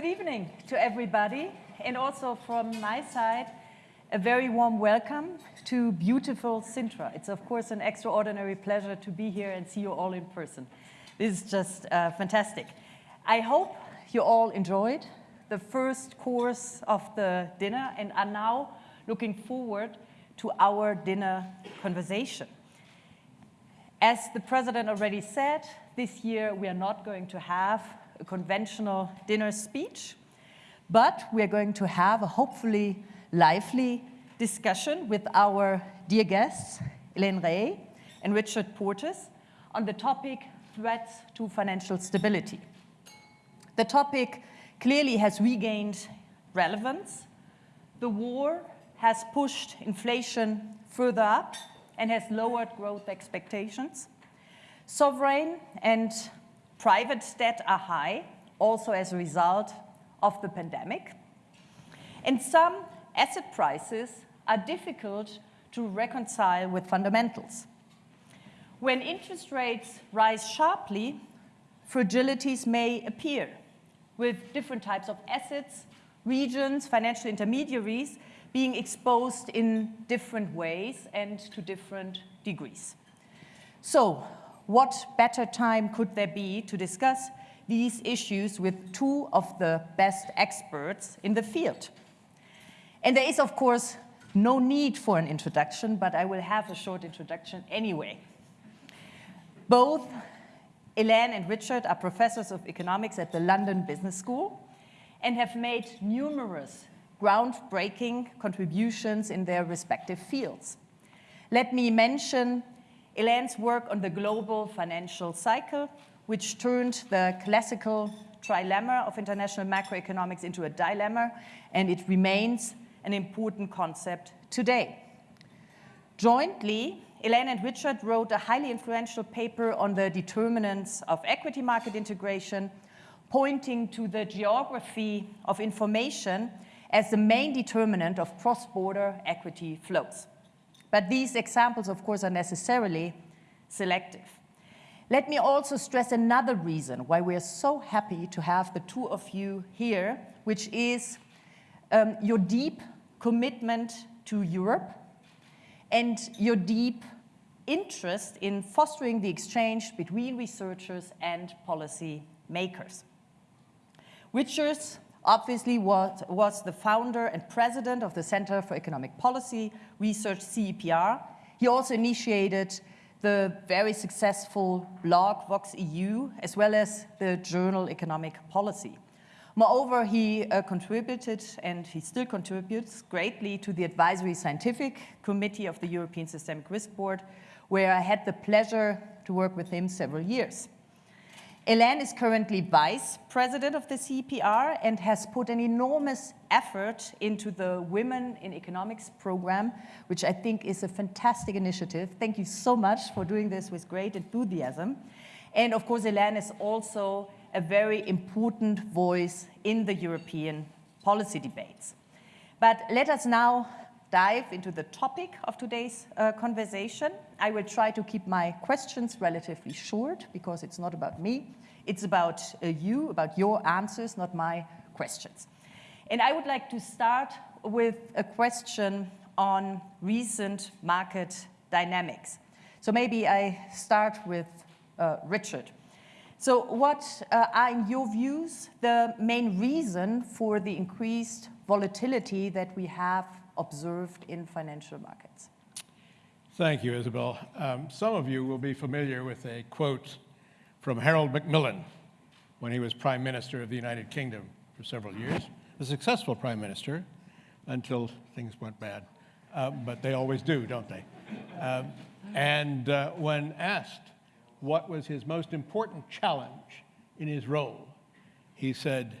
Good evening to everybody, and also from my side, a very warm welcome to beautiful Sintra. It's of course an extraordinary pleasure to be here and see you all in person. This is just uh, fantastic. I hope you all enjoyed the first course of the dinner and are now looking forward to our dinner conversation. As the president already said, this year we are not going to have a conventional dinner speech, but we are going to have a hopefully lively discussion with our dear guests, Hélène Rey and Richard Portes, on the topic threats to financial stability. The topic clearly has regained relevance. The war has pushed inflation further up and has lowered growth expectations. Sovereign and private debt are high, also as a result of the pandemic. And some asset prices are difficult to reconcile with fundamentals. When interest rates rise sharply, fragilities may appear with different types of assets, regions, financial intermediaries being exposed in different ways and to different degrees. So what better time could there be to discuss these issues with two of the best experts in the field? And there is, of course, no need for an introduction, but I will have a short introduction anyway. Both Hélène and Richard are professors of economics at the London Business School and have made numerous groundbreaking contributions in their respective fields. Let me mention Hélène's work on the global financial cycle, which turned the classical trilemma of international macroeconomics into a dilemma, and it remains an important concept today. Jointly, Hélène and Richard wrote a highly influential paper on the determinants of equity market integration, pointing to the geography of information as the main determinant of cross-border equity flows. But these examples, of course, are necessarily selective. Let me also stress another reason why we are so happy to have the two of you here, which is um, your deep commitment to Europe and your deep interest in fostering the exchange between researchers and policy makers. Richard obviously was, was the founder and president of the Center for Economic Policy Research, CEPR. He also initiated the very successful blog Vox EU, as well as the journal Economic Policy. Moreover, he uh, contributed, and he still contributes greatly to the Advisory Scientific Committee of the European Systemic Risk Board, where I had the pleasure to work with him several years. Hélène is currently vice president of the CEPR and has put an enormous effort into the Women in Economics program, which I think is a fantastic initiative. Thank you so much for doing this with great enthusiasm. And of course, Hélène is also a very important voice in the European policy debates. But let us now dive into the topic of today's uh, conversation. I will try to keep my questions relatively short because it's not about me. It's about uh, you, about your answers, not my questions. And I would like to start with a question on recent market dynamics. So maybe I start with uh, Richard. So what uh, are, in your views, the main reason for the increased volatility that we have observed in financial markets. Thank you, Isabel. Um, some of you will be familiar with a quote from Harold Macmillan when he was Prime Minister of the United Kingdom for several years, a successful Prime Minister until things went bad. Uh, but they always do, don't they? Uh, and uh, when asked what was his most important challenge in his role, he said,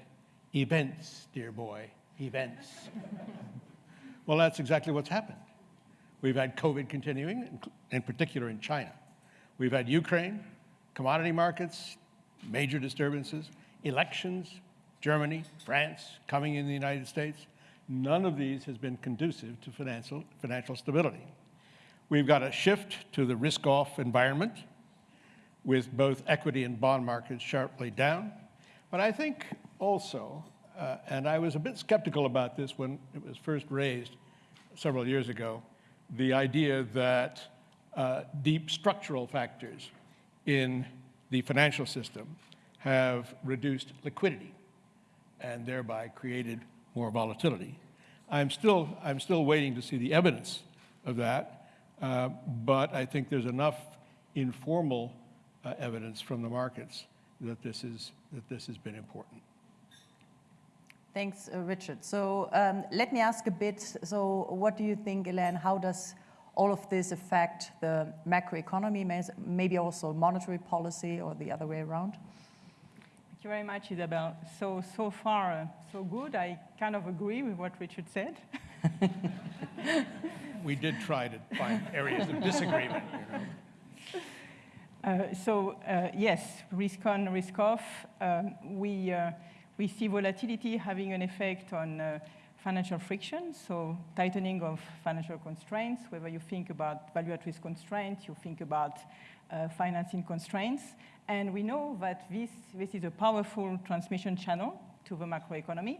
events, dear boy, events. Well, that's exactly what's happened. We've had COVID continuing, in particular in China. We've had Ukraine, commodity markets, major disturbances, elections, Germany, France, coming in the United States. None of these has been conducive to financial, financial stability. We've got a shift to the risk-off environment with both equity and bond markets sharply down. But I think also uh, and I was a bit skeptical about this when it was first raised several years ago, the idea that uh, deep structural factors in the financial system have reduced liquidity and thereby created more volatility. I'm still, I'm still waiting to see the evidence of that, uh, but I think there's enough informal uh, evidence from the markets that this, is, that this has been important. Thanks, uh, Richard. So um, let me ask a bit, so what do you think, Hélène, how does all of this affect the macroeconomy, maybe also monetary policy or the other way around? Thank you very much, Isabel. So, so far, uh, so good. I kind of agree with what Richard said. we did try to find areas of disagreement. You know? Uh, so uh, yes, risk on, risk off. Um, we, uh, we see volatility having an effect on uh, financial friction, so tightening of financial constraints, whether you think about value at risk constraints, you think about uh, financing constraints. And we know that this, this is a powerful transmission channel to the macroeconomy.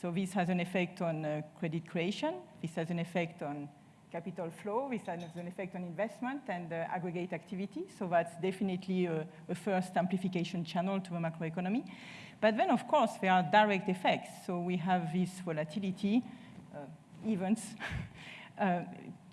So this has an effect on uh, credit creation. This has an effect on capital flow. This has an effect on investment and uh, aggregate activity. So that's definitely a, a, first amplification channel to the macroeconomy. But then, of course, there are direct effects. So we have this volatility uh, events, uh,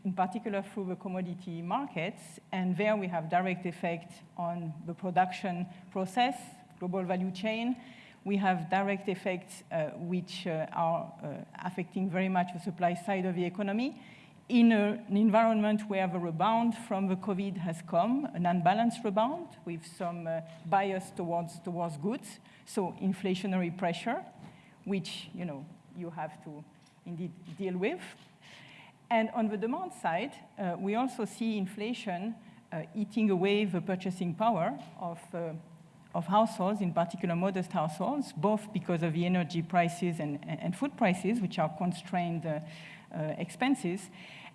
in particular through the commodity markets. And there we have direct effect on the production process, global value chain. We have direct effects uh, which uh, are uh, affecting very much the supply side of the economy in a, an environment where the rebound from the COVID has come, an unbalanced rebound with some uh, bias towards, towards goods, so inflationary pressure, which you, know, you have to indeed deal with. And on the demand side, uh, we also see inflation uh, eating away the purchasing power of, uh, of households, in particular modest households, both because of the energy prices and, and food prices, which are constrained uh, uh, expenses.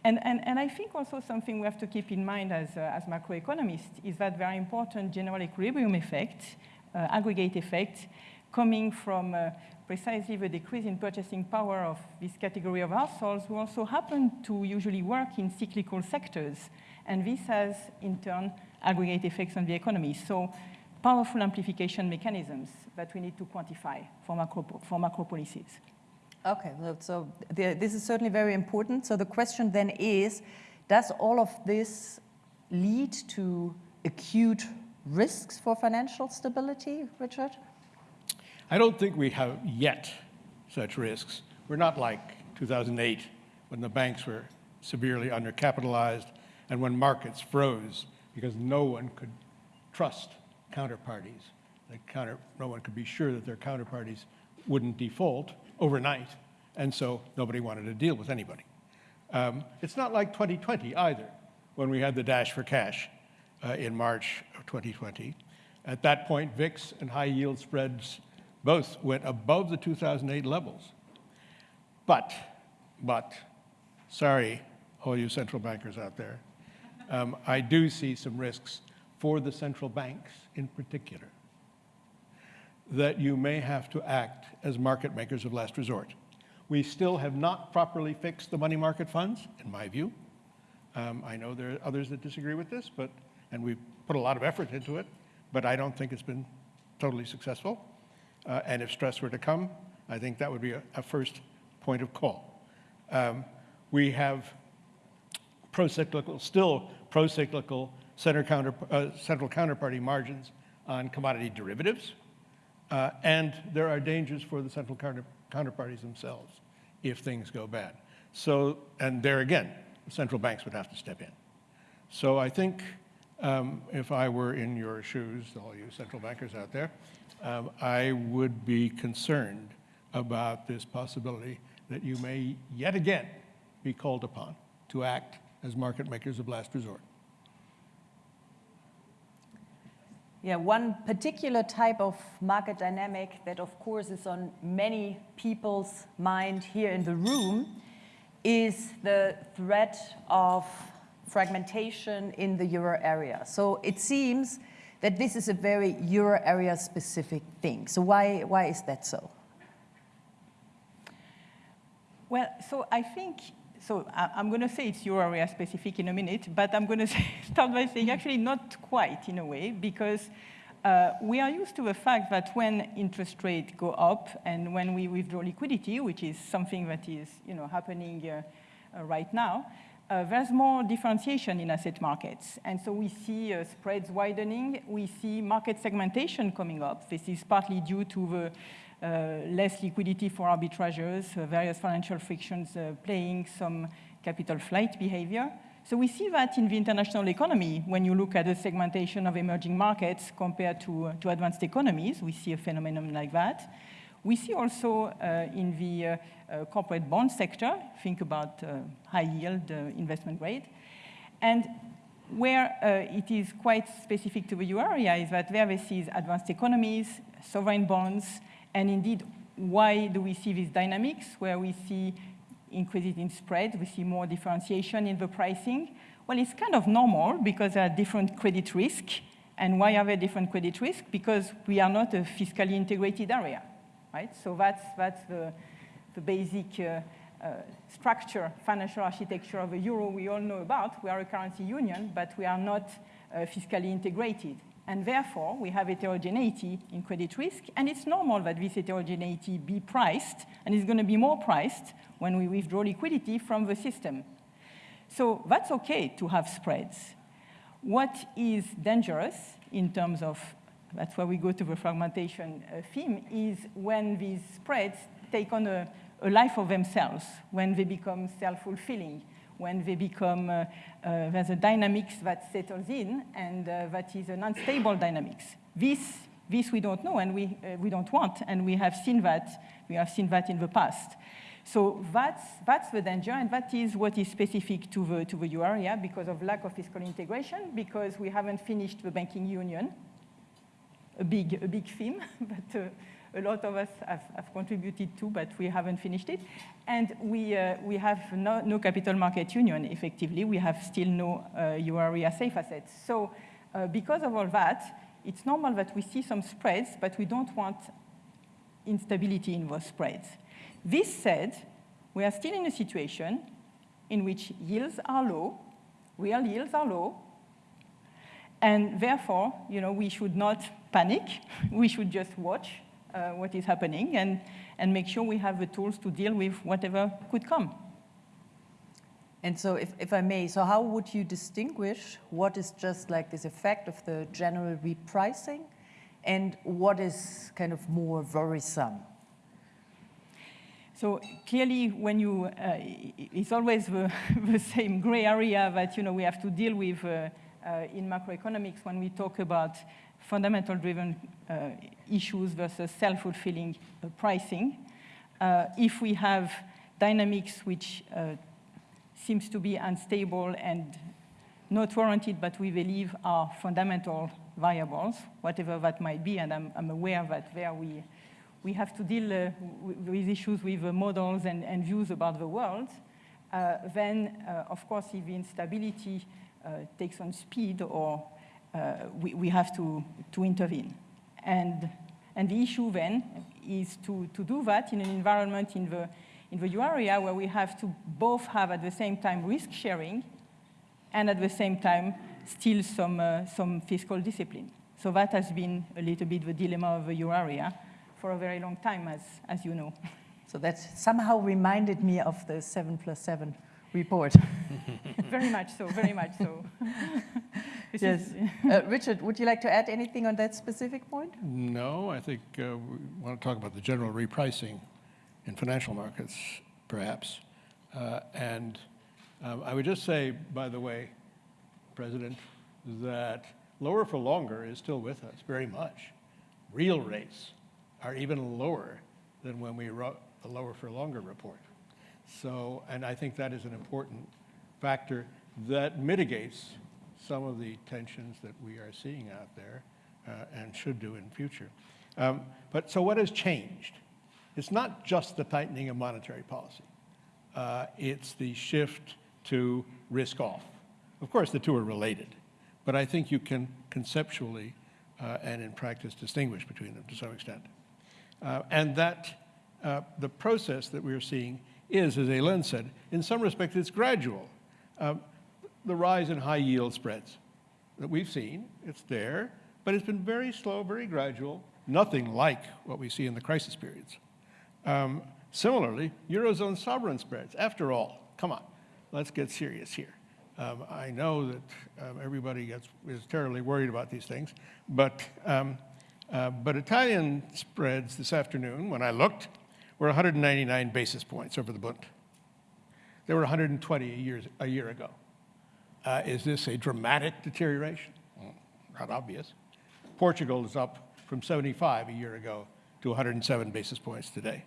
And, and, and I think also something we have to keep in mind as, uh, as macroeconomists is that very important general equilibrium effect, uh, aggregate effect, coming from uh, precisely the decrease in purchasing power of this category of households who also happen to usually work in cyclical sectors. And this has, in turn, aggregate effects on the economy. So powerful amplification mechanisms that we need to quantify for macro, for macro policies. Okay, so the, this is certainly very important. So the question then is, does all of this lead to acute risks for financial stability, Richard? I don't think we have yet such risks. We're not like 2008 when the banks were severely undercapitalized and when markets froze because no one could trust counterparties. Counter, no one could be sure that their counterparties wouldn't default overnight, and so nobody wanted to deal with anybody. Um, it's not like 2020 either, when we had the dash for cash uh, in March of 2020. At that point, VIX and high yield spreads both went above the 2008 levels. But, but, sorry, all you central bankers out there, um, I do see some risks for the central banks in particular that you may have to act as market makers of last resort. We still have not properly fixed the money market funds, in my view. Um, I know there are others that disagree with this, but, and we've put a lot of effort into it, but I don't think it's been totally successful. Uh, and if stress were to come, I think that would be a, a first point of call. Um, we have pro-cyclical, still pro-cyclical center counter, uh, central counterparty margins on commodity derivatives. Uh, and there are dangers for the central counter, counterparties themselves if things go bad. So, and there again, central banks would have to step in. So I think um, if I were in your shoes, all you central bankers out there, um, I would be concerned about this possibility that you may yet again be called upon to act as market makers of last resort. Yeah, one particular type of market dynamic that of course is on many people's mind here in the room is the threat of fragmentation in the euro area. So it seems that this is a very euro area specific thing. So why, why is that so? Well, so I think, so I, am going to say it's euro area specific in a minute, but I'm going to start by saying actually not quite in a way, because uh, we are used to the fact that when interest rates go up and when we withdraw liquidity, which is something that is you know, happening uh, uh, right now, uh, there's more differentiation in asset markets. And so we see uh, spreads widening. We see market segmentation coming up. This is partly due to the less liquidity for arbitrageurs, various financial frictions playing some capital flight behavior. So we see that in the international economy, when you look at the segmentation of emerging markets compared to, uh, to advanced economies, we see a phenomenon like that. We see also uh, in the uh, uh corporate bond sector, think about uh, high yield uh, investment grade. And where it is quite specific to the euro area is that there we see advanced economies, sovereign bonds, and indeed, why do we see these dynamics where we see increases in spread, we see more differentiation in the pricing. Well, it's kind of normal because there are different credit risk. And why are there different credit risk? Because we are not a fiscally integrated area, right? So that's, that's the, the basic uh, uh, structure, financial architecture of the euro we all know about. We are a currency union, but we are not uh, fiscally integrated. And therefore, we have heterogeneity in credit risk, and it's normal that this heterogeneity be priced, and it's going to be more priced when we withdraw liquidity from the system. So that's okay to have spreads. What is dangerous in terms of, that's where we go to the fragmentation uh, theme, is when these spreads take on a, a life of themselves, when they become self-fulfilling, when they become, uh, uh, there's a dynamics that settles in, and uh, that is an unstable dynamics. This, this we don't know, and we, we don't want, and we have seen that, we have seen that in the past. So that's, that's the danger, and that is what is specific to the, to the euro area because of lack of fiscal integration, because we haven't finished the banking union, a big, a big theme, but uh, a lot of us have, have, contributed to, but we haven't finished it. And we, uh, we have no, no, capital market union, effectively. We have still no uh, euro safe assets. So uh, because of all that, it's normal that we see some spreads, but we don't want instability in those spreads. This said, we are still in a situation in which yields are low, real yields are low, and therefore, you know, we should not panic. We should just watch what is happening and, and make sure we have the tools to deal with whatever could come. And so if, if I may, so how would you distinguish what is just like this effect of the general repricing and what is kind of more worrisome? So clearly, when you, uh, it's always the, the, same gray area that you know we have to deal with uh, uh, in macroeconomics when we talk about fundamental-driven uh, issues versus self-fulfilling uh, pricing. Uh, if we have dynamics which seems to be unstable and not warranted, but we believe are fundamental variables, whatever that might be, and I'm, I'm aware that there we, we have to deal uh, with issues with uh, models and, and, views about the world, uh, then, of course, if instability takes on speed or we, we have to, to intervene. And, and the issue then is to, to do that in an environment in the, in the euro area where we have to both have at the same time risk sharing and at the same time still some, uh, some fiscal discipline. So that has been a little bit the dilemma of the euro area for a very long time, as, as you know. So that somehow reminded me of the 7 plus 7 report. very much so, very much so. yes. uh, Richard, would you like to add anything on that specific point? No, I think uh, we want to talk about the general repricing in financial markets, perhaps. Uh, and um, I would just say, by the way, President, that lower for longer is still with us very much. Real rates are even lower than when we wrote the lower for longer report. So, and I think that is an important factor that mitigates some of the tensions that we are seeing out there uh, and should do in future. Um, but so what has changed? It's not just the tightening of monetary policy. Uh, it's the shift to risk off. Of course, the two are related, but I think you can conceptually uh, and in practice distinguish between them to some extent. Uh, and that uh, the process that we're seeing is, as Hélène said, in some respects, it's gradual. Um, the rise in high yield spreads that we've seen, it's there, but it's been very slow, very gradual, nothing like what we see in the crisis periods. Um, similarly, Eurozone sovereign spreads, after all, come on, let's get serious here. Um, I know that um, everybody gets, is terribly worried about these things, but, um, uh, but Italian spreads this afternoon, when I looked, were 199 basis points over the Bund. They were 120 a year, a year ago. Uh, is this a dramatic deterioration? Well, not obvious. Portugal is up from 75 a year ago to 107 basis points today.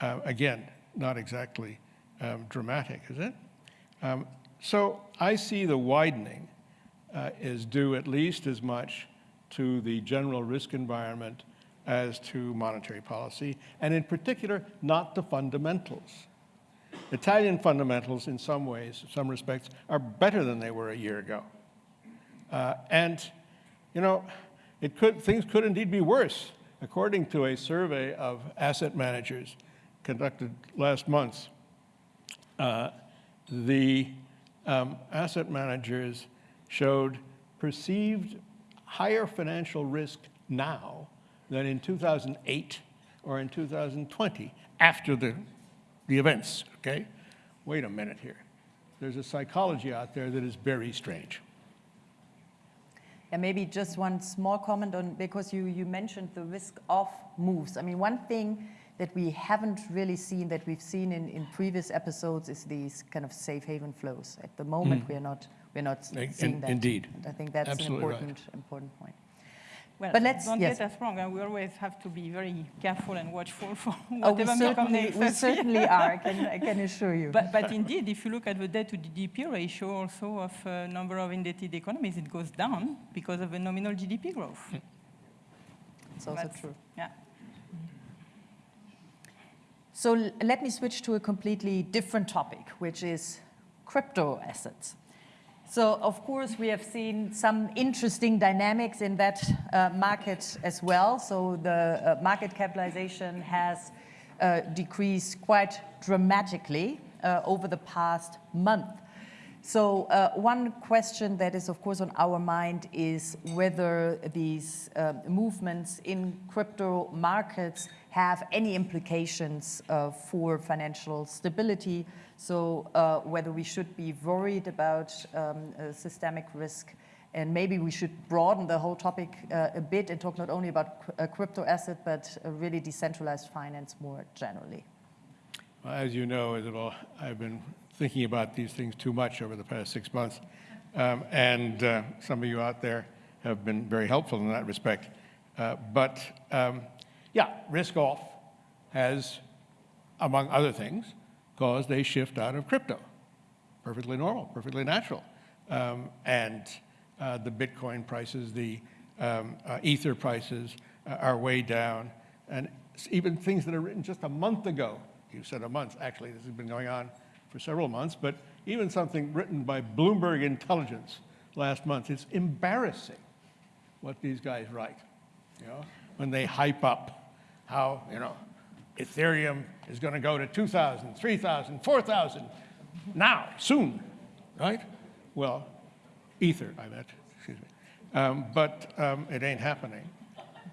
Uh, again, not exactly um, dramatic, is it? Um, so I see the widening uh, is due at least as much to the general risk environment as to monetary policy, and in particular, not the fundamentals. Italian fundamentals, in some ways, in some respects, are better than they were a year ago. Uh, and, you know, it could, things could indeed be worse. According to a survey of asset managers conducted last month, uh, the um, asset managers showed perceived higher financial risk now than in 2008 or in 2020 after the, the events, okay? Wait a minute here. There's a psychology out there that is very strange. And maybe just one small comment on, because you, you mentioned the risk of moves. I mean, one thing that we haven't really seen that we've seen in, in previous episodes is these kind of safe haven flows. At the moment, Mm. we're not, we're not In- seeing that. indeed. And I think that's Absolutely an right. important, important point. Well, But let's- don't yes. get us wrong. uh, we always have to be very careful and watchful for Oh, we whatever may come certainly, next. we certainly are, I can, I can assure you. But, but indeed, if you look at the debt to GDP ratio also of a number of indebted economies, it goes down because of the nominal GDP growth. It's also That's- true. Yeah. So l- let me switch to a completely different topic, which is crypto assets. So of course we have seen some interesting dynamics in that uh, market as well. So the uh, market capitalization has uh, decreased quite dramatically uh, over the past month. So uh, one question that is, of course, on our mind is whether these uh, movements in crypto markets have any implications uh, for financial stability. So uh, whether we should be worried about um, uh, systemic risk, and maybe we should broaden the whole topic uh, a bit and talk not only about crypto asset, but really decentralized finance more generally. Well, As you know, Isabel, I've been thinking about these things too much over the past six months. Um, and uh, some of you out there have been very helpful in that respect. Uh, but um, yeah, risk off has, among other things, caused a shift out of crypto. Perfectly normal, perfectly natural. Um, and uh, the Bitcoin prices, the um, uh, Ether prices uh, are way down. And even things that are written just a month ago, you said a month, actually, this has been going on for several months, but even something written by Bloomberg Intelligence last month, it's embarrassing what these guys write, you know, when they hype up how, you know, Ethereum is going to go to 2,000, 3,000, 4,000 now, soon, right? Well, Ether, I meant, excuse me. Um, but um, it ain't happening.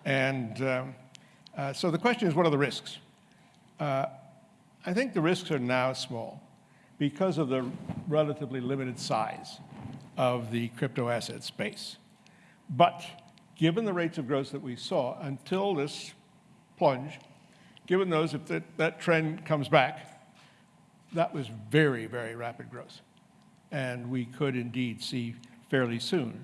And um, uh, so the question is, what are the risks? Uh, I think the risks are now small because of the relatively limited size of the crypto asset space. But given the rates of growth that we saw until this plunge, given those, if that, that trend comes back, that was very, very rapid growth. And we could indeed see fairly soon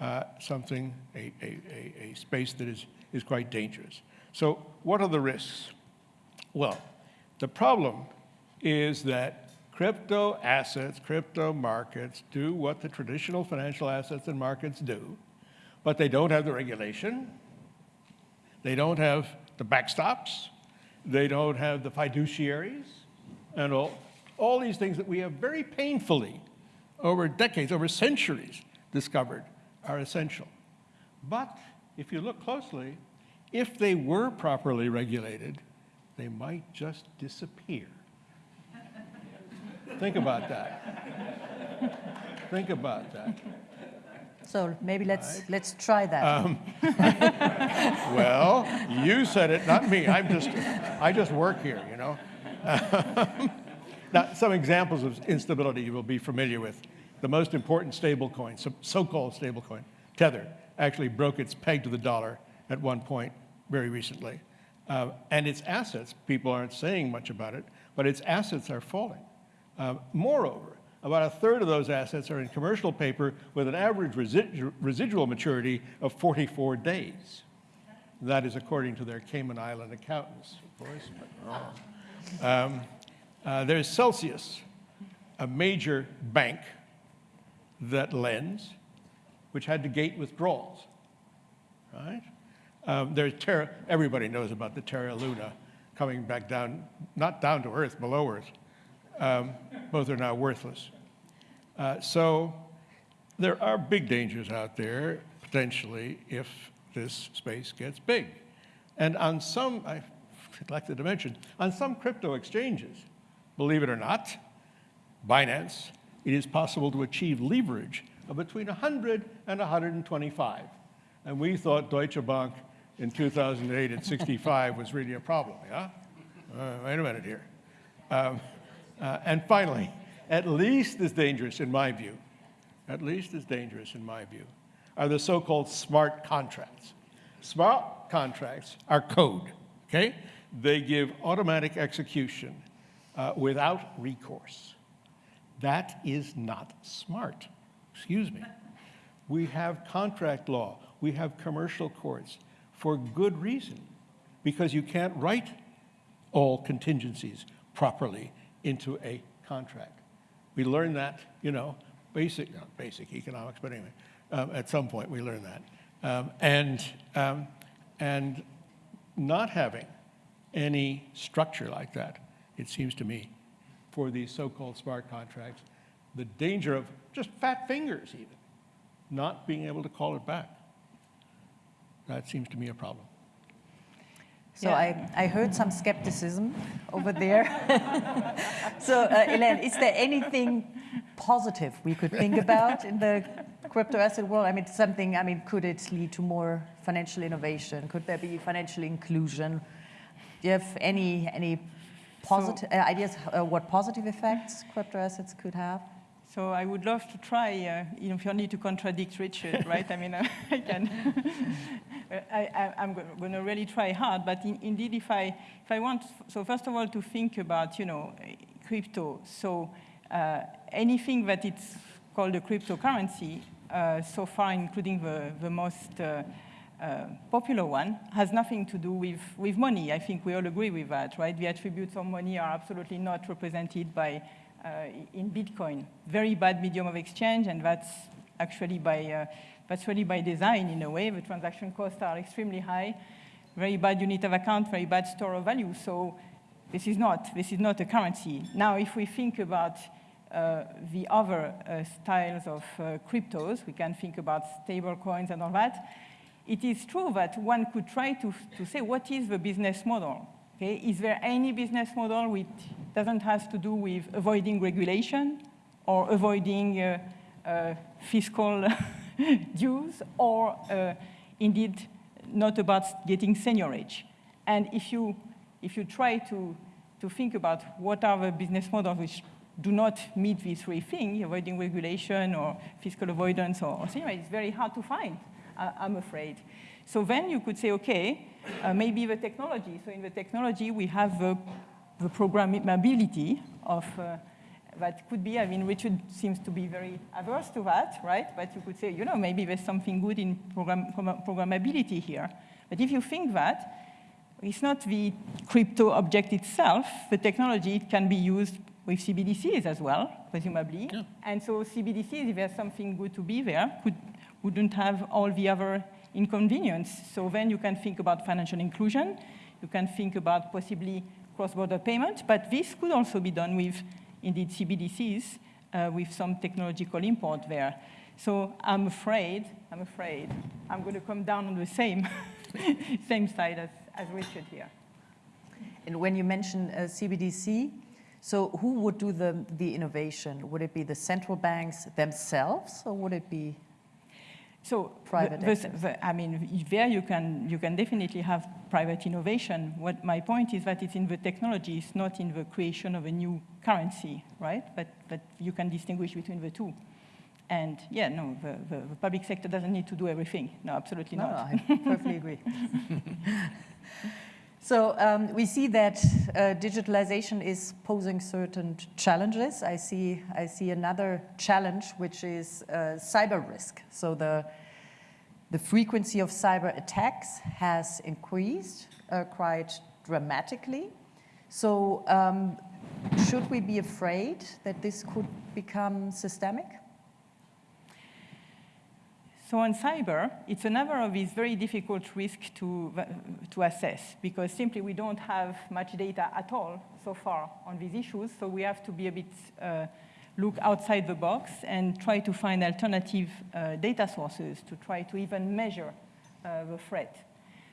uh, something, a, a, a, a space that is, is quite dangerous. So what are the risks? Well, the problem is that crypto assets, crypto markets do what the traditional financial assets and markets do, but they don't have the regulation, they don't have the backstops, they don't have the fiduciaries, and all, all these things that we have very painfully over decades, over centuries discovered are essential. But if you look closely, if they were properly regulated, they might just disappear. Think about that. Think about that. So maybe let's, let's try that. Um, Well, you said it, not me. I'm just, I just work here, you know? Now, some examples of instability you will be familiar with. The most important stablecoin, so- so-called stablecoin, Tether, actually broke its peg to the dollar at one point very recently. Uh, and its assets, people aren't saying much about it, but its assets are falling. Uh, moreover, about a third of those assets are in commercial paper with an average resi- residual maturity of 44 days. That is according to their Cayman Island accountants, of course. but, um, uh, there's Celsius, a major bank that lends, which had to gate withdrawals, right? Um, there's Terra, everybody knows about the Terra Luna coming back down, not down to earth, below earth. Um, both are now worthless. Uh, so there are big dangers out there, potentially, if this space gets big. And on some, I neglected to mention, on some crypto exchanges, believe it or not, Binance, it is possible to achieve leverage of between 100 and 125. And we thought Deutsche Bank in 2008 at 65 was really a problem, yeah? Uh, wait a minute here. Um, uh, and finally, at least as dangerous in my view, at least as dangerous in my view, are the so-called smart contracts. Smart contracts are code, okay? They give automatic execution uh, without recourse. That is not smart. Excuse me. We have contract law, we have commercial courts for good reason, because you can't write all contingencies properly into a contract. We learned that, you know, basic, not basic economics, but anyway, um, at some point we learned that. Um, and, um, and not having any structure like that, it seems to me, for these so-called smart contracts, the danger of just fat fingers even, not being able to call it back. That seems to me a problem. So Yeah. I, I heard some skepticism over there. so, uh, Hélène, is there anything positive we could think about in the crypto asset world? I mean, something, I mean, could it lead to more financial innovation? Could there be financial inclusion? Do you have any, any positive uh, ideas uh, what positive effects crypto assets could have? So I would love to try, uh, you know, if you need to contradict Richard, right? I mean, uh, I can. I, I, I'm going to really try hard, but in, indeed, if I, if I want, so first of all, to think about, you know, crypto. So uh, anything that it's called a cryptocurrency, uh, so far, including the, the most uh, uh, popular one, has nothing to do with, with money. I think we all agree with that, right? The attributes of money are absolutely not represented by in Bitcoin. Very bad medium of exchange, and that's actually by, uh, that's really by design in a way. The transaction costs are extremely high, very bad unit of account, very bad store of value. So this is not, this is not a currency. Now, if we think about uh, the other uh, styles of uh, cryptos, we can think about stable coins and all that. It is true that one could try to, to say, what is the business model? Okay? Is there any business model which doesn't have to do with avoiding regulation or avoiding uh, uh, fiscal dues or uh, indeed not about getting seigniorage? And if you, if you try to, to think about what are the business models which do not meet these three things, avoiding regulation or fiscal avoidance or, or seigniorage, it's very hard to find, I'm afraid. So then you could say, okay, uh, maybe the technology. So in the technology, we have the, the programmability of, uh, that could be, I mean, Richard seems to be very averse to that, right? But you could say, you know, maybe there's something good in program, program- programmability here. But if you think that, it's not the crypto object itself, the technology it can be used with CBDCs as well, presumably. Yeah. And so CBDCs, if there's something good to be there, could, wouldn't have all the other inconvenience. So then you can think about financial inclusion, you can think about possibly cross-border payment, but this could also be done with, indeed, CBDCs, uh, with some technological import there. So I'm afraid, I'm afraid, I'm going to come down on the same, same side as, as Richard here. And when you mention uh, CBDC, So who would do the, the innovation? Would it be the central banks themselves, or would it be So Private the- the- the- I mean, there you can, you can definitely have private innovation. What my point is that it's in the technology, it's not in the creation of a new currency, right? But, but you can distinguish between the two. And yeah, no, the, the, the public sector doesn't need to do everything. No, absolutely No, not. I perfectly agree. so um, we see that uh, digitalization is posing certain challenges. I see, I see another challenge, which is uh, cyber risk. So the, the frequency of cyber attacks has increased uh, quite dramatically. So um, should we be afraid that this could become systemic? So on cyber, it's another of these very difficult risks to, to assess because simply we don't have much data at all so far on these issues. So we have to be a bit uh, look outside the box and try to find alternative uh, data sources to try to even measure uh, the threat.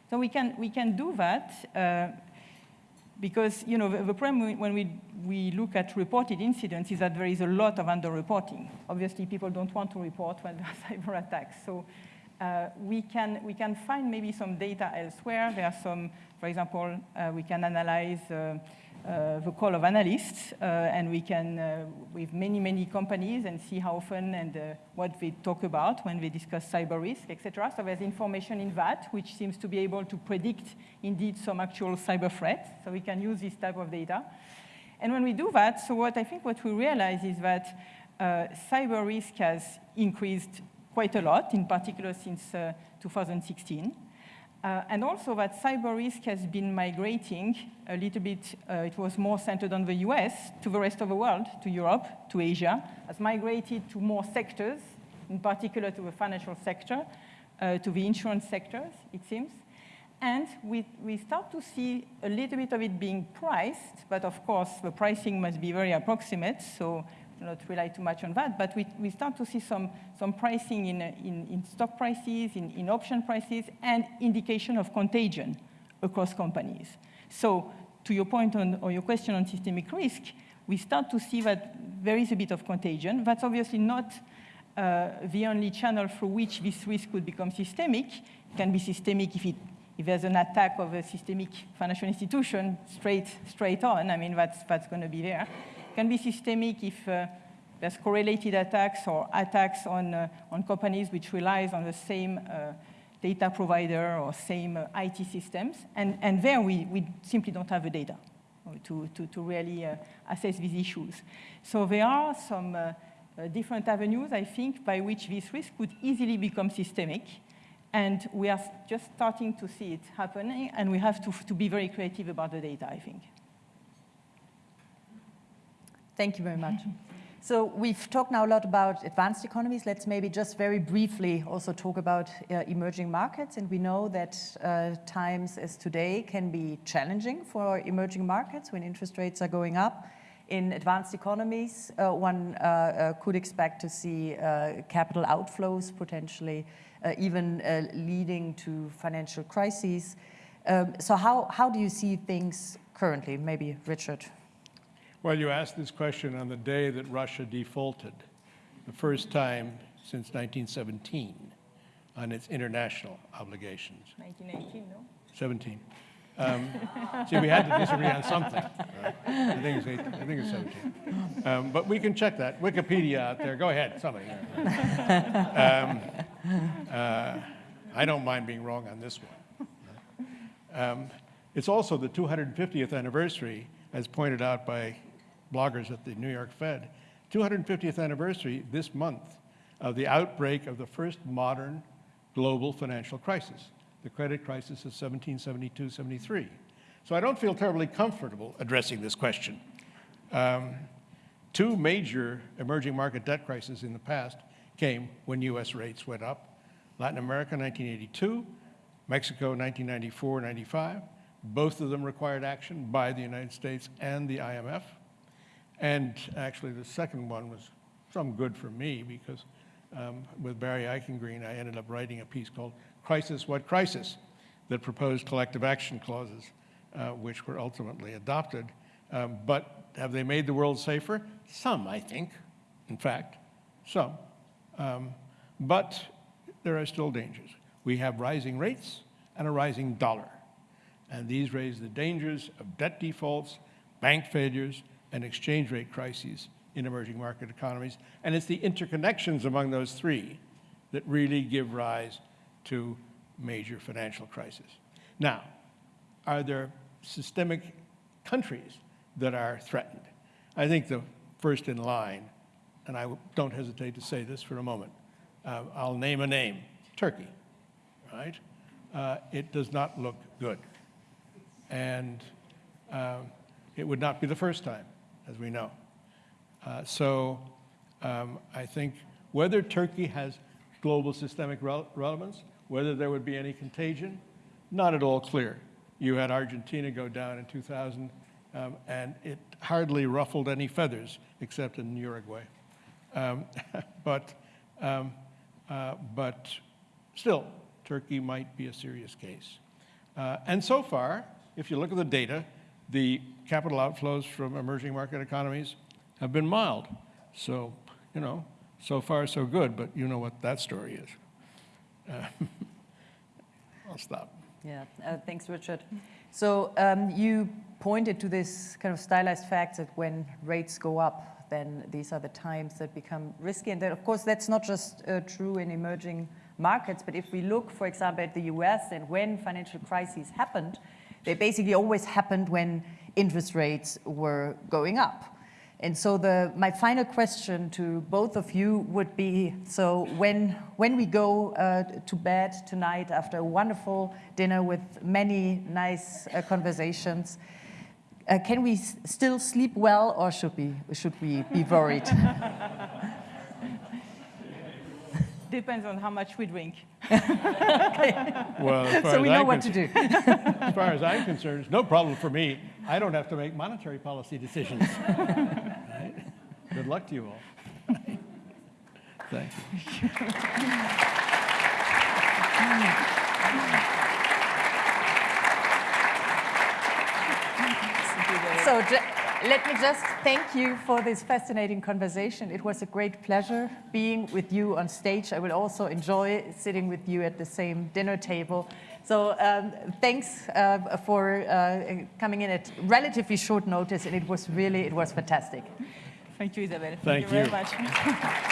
So we can, we can do that uh, because you know, the, the problem when we, we look at reported incidents is that there is a lot of underreporting. Obviously, people don't want to report when there are cyber attacks. So uh, we, can, we can find maybe some data elsewhere. There are some, for example, uh, we can analyze uh, the call of analysts, uh, and we can, uh, with many, many companies, and see how often and uh, what they talk about when they discuss cyber risk, etc. So there's information in that, which seems to be able to predict, indeed, some actual cyber threats. So we can use this type of data. And when we do that, so what I think what we realize is that uh, cyber risk has increased quite a lot, in particular since uh, 2016. Uh, and also that cyber risk has been migrating a little bit, uh, it was more centered on the US, to the rest of the world, to Europe, to Asia, has migrated to more sectors, in particular to the financial sector, uh, to the insurance sectors, it seems. And we, we start to see a little bit of it being priced, but of course the pricing must be very approximate, so not rely too much on that, but we, we start to see some, some pricing in, in, in stock prices, in, in option prices, and indication of contagion across companies. So to your point on, or your question on systemic risk, we start to see that there is a bit of contagion. That's obviously not uh, the only channel through which this risk could become systemic. It can be systemic if, it, if there's an attack of a systemic financial institution straight, straight on. I mean, that's, that's going to be there can be systemic if uh, there's correlated attacks or attacks on, uh, on companies which relies on the same uh, data provider or same uh, IT systems. And, and there we, we simply don't have the data to, to, to really uh, assess these issues. So there are some different avenues, I think, by which this risk could easily become systemic. And we are just starting to see it happening, and we have to, to be very creative about the data, I think. Thank you very much. So we've talked now a lot about advanced economies. Let's maybe just very briefly also talk about uh, emerging markets. And we know that uh, times as today can be challenging for emerging markets when interest rates are going up. In advanced economies, uh, one uh, uh, could expect to see uh, capital outflows potentially, even leading to financial crises. Um, so how, how do you see things currently? Maybe Richard. Well, you asked this question on the day that Russia defaulted, the first time since 1917 on its international obligations. 1918, no? 17. Um, see, we had to disagree on something. Right? I, think it's 18, I think it's 17. Um, but we can check that. Wikipedia out there. Go ahead, somebody. Um, uh, I don't mind being wrong on this one. Um, it's also the 250th anniversary, as pointed out by bloggers at the New York Fed, 250th anniversary this month of the outbreak of the first modern global financial crisis, the credit crisis of 1772-73. So I don't feel terribly comfortable addressing this question. Um, two major emerging market debt crises in the past came when US rates went up. Latin America, 1982, Mexico, 1994-95. Both of them required action by the United States and the IMF. And actually, the second one was some good for me because um, with Barry Eichengreen, I ended up writing a piece called Crisis What Crisis that proposed collective action clauses, uh, which were ultimately adopted. Um, but have they made the world safer? Some, I think, in fact, some. Um, but there are still dangers. We have rising rates and a rising dollar. And these raise the dangers of debt defaults, bank failures, and exchange rate crises in emerging market economies. And it's the interconnections among those three that really give rise to major financial crisis. Now, are there systemic countries that are threatened? I think the first in line, and I don't hesitate to say this for a moment, uh, I'll name a name, Turkey, right? Uh, it does not look good. And uh, it would not be the first time, as we know. Uh, so um, I think whether Turkey has global systemic rel relevance, whether there would be any contagion, not at all clear. You had Argentina go down in 2000, um, and it hardly ruffled any feathers, except in Uruguay. Um, but, um, uh, but still, Turkey might be a serious case. Uh, and so far, if you look at the data, the capital outflows from emerging market economies have been mild. So, you know, so far so good, but you know what that story is. Uh, I'll stop. Yeah, uh, thanks, Richard. So um, you pointed to this kind of stylized fact that when rates go up, then these are the times that become risky. And that, of course, that's not just uh, true in emerging markets, but if we look, for example, at the US and when financial crises happened, they basically always happened when interest rates were going up. And so the, my final question to both of you would be, so when, when we go uh, to bed tonight after a wonderful dinner with many nice uh, conversations, uh, can we still sleep well or should we, should we be worried? Depends on how much we drink. Well, so we know I'm what to do. As far as I'm concerned, it's no problem for me. I don't have to make monetary policy decisions. Right? Good luck to you all. Thank you. So ju- let me just thank you for this fascinating conversation. It was a great pleasure being with you on stage. I will also enjoy sitting with you at the same dinner table. So um, thanks uh, for uh, coming in at relatively short notice, and it was really, it was fantastic. Thank you, Isabel. Thank you very much.